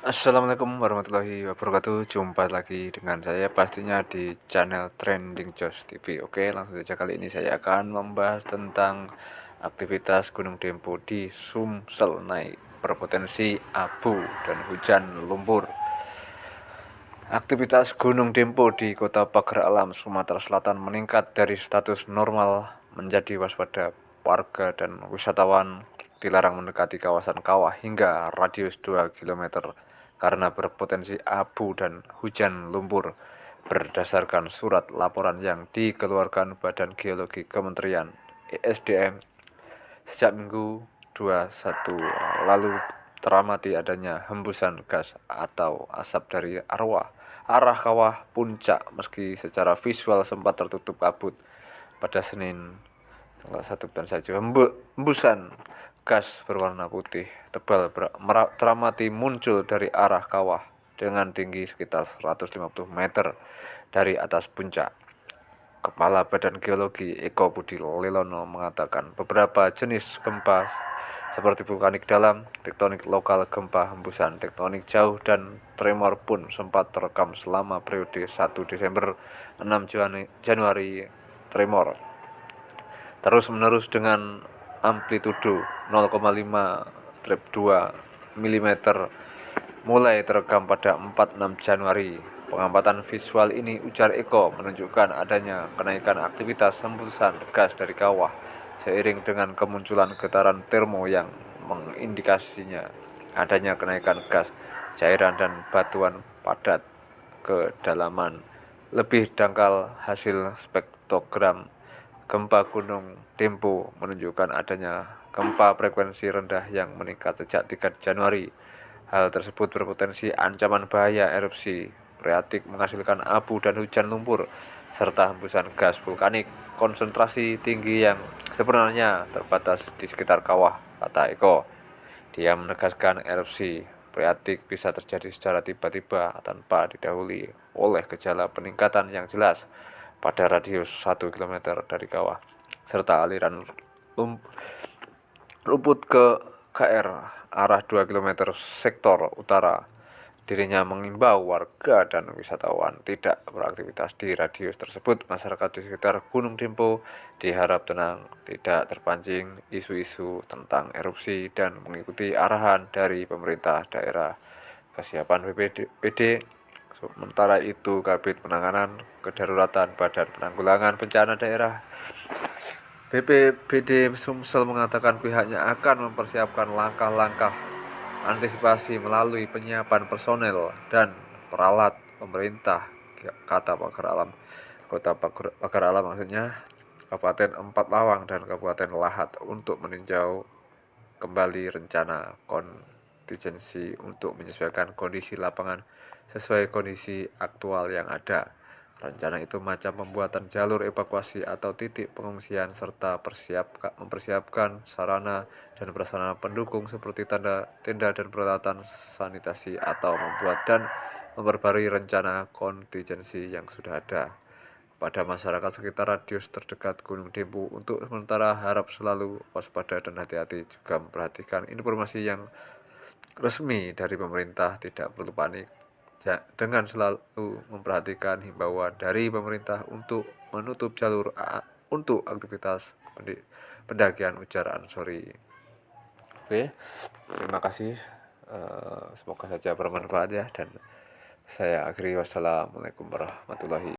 Assalamualaikum warahmatullahi wabarakatuh. Jumpa lagi dengan saya pastinya di channel Trending Jos TV Oke langsung saja kali ini saya akan membahas tentang aktivitas Gunung Dempo di Sumsel naik berpotensi abu dan hujan lumpur. Aktivitas Gunung Dempo di Kota Pagar Alam, Sumatera Selatan meningkat dari status normal menjadi waspada warga dan wisatawan dilarang mendekati kawasan kawah hingga radius 2 km karena berpotensi abu dan hujan lumpur berdasarkan surat laporan yang dikeluarkan Badan Geologi Kementerian ESDM sejak Minggu 21 lalu teramati adanya hembusan gas atau asap dari arwah arah kawah puncak. Meski secara visual sempat tertutup kabut pada Senin tanggal 1 dan saja hembusan gas berwarna putih tebal teramati muncul dari arah kawah dengan tinggi sekitar 150 meter dari atas puncak. Kepala Badan Geologi Eko Budi Lelono mengatakan beberapa jenis gempa seperti vulkanik dalam, tektonik lokal, gempa hembusan tektonik jauh, dan tremor pun sempat terekam selama periode 1 Desember 6 Januari tremor. Terus menerus dengan amplitudo 0,5 trip 2 mm mulai terekam pada 4-6 Januari. Pengamatan visual ini ujar Eko menunjukkan adanya kenaikan aktivitas hembusan gas dari kawah seiring dengan kemunculan getaran termo yang mengindikasinya adanya kenaikan gas, cairan dan batuan padat kedalaman lebih dangkal hasil spektrogram Gempa Gunung Dempo menunjukkan adanya gempa frekuensi rendah yang meningkat sejak 3 Januari. Hal tersebut berpotensi ancaman bahaya erupsi freatik menghasilkan abu dan hujan lumpur serta hembusan gas vulkanik konsentrasi tinggi yang sebenarnya terbatas di sekitar kawah, kata Eko. Dia menegaskan erupsi freatik bisa terjadi secara tiba-tiba tanpa didahului oleh gejala peningkatan yang jelas pada radius 1 km dari kawah, serta aliran rumput ke KR arah 2 km sektor utara. Dirinya mengimbau warga dan wisatawan tidak beraktivitas di radius tersebut. Masyarakat di sekitar Gunung Dempo diharap tenang, tidak terpancing isu-isu tentang erupsi dan mengikuti arahan dari pemerintah daerah. Kesiapan BPD Sementara itu, Kabit Penanganan Kedaruratan Badan Penanggulangan Bencana Daerah BPBD Sumsel mengatakan pihaknya akan mempersiapkan langkah-langkah antisipasi melalui penyiapan personel dan peralat pemerintah kata Pagar Alam. Kota Pagar Alam maksudnya Kabupaten Empat Lawang dan Kabupaten Lahat untuk meninjau kembali rencana kontingensi untuk menyesuaikan kondisi lapangan sesuai kondisi aktual yang ada. Rencana itu macam pembuatan jalur evakuasi atau titik pengungsian serta persiap, mempersiapkan sarana dan prasarana pendukung seperti tanda, tenda dan peralatan sanitasi atau membuat dan memperbarui rencana kontingensi yang sudah ada. Pada masyarakat sekitar radius terdekat Gunung Dempu untuk sementara harap selalu waspada dan hati-hati juga memperhatikan informasi yang resmi dari pemerintah tidak perlu panik dengan selalu memperhatikan himbauan dari pemerintah untuk menutup jalur untuk aktivitas pendakian ujar Ansori. Oke, terima kasih. Uh, semoga saja bermanfaat ya dan saya akhiri wassalamualaikum warahmatullahi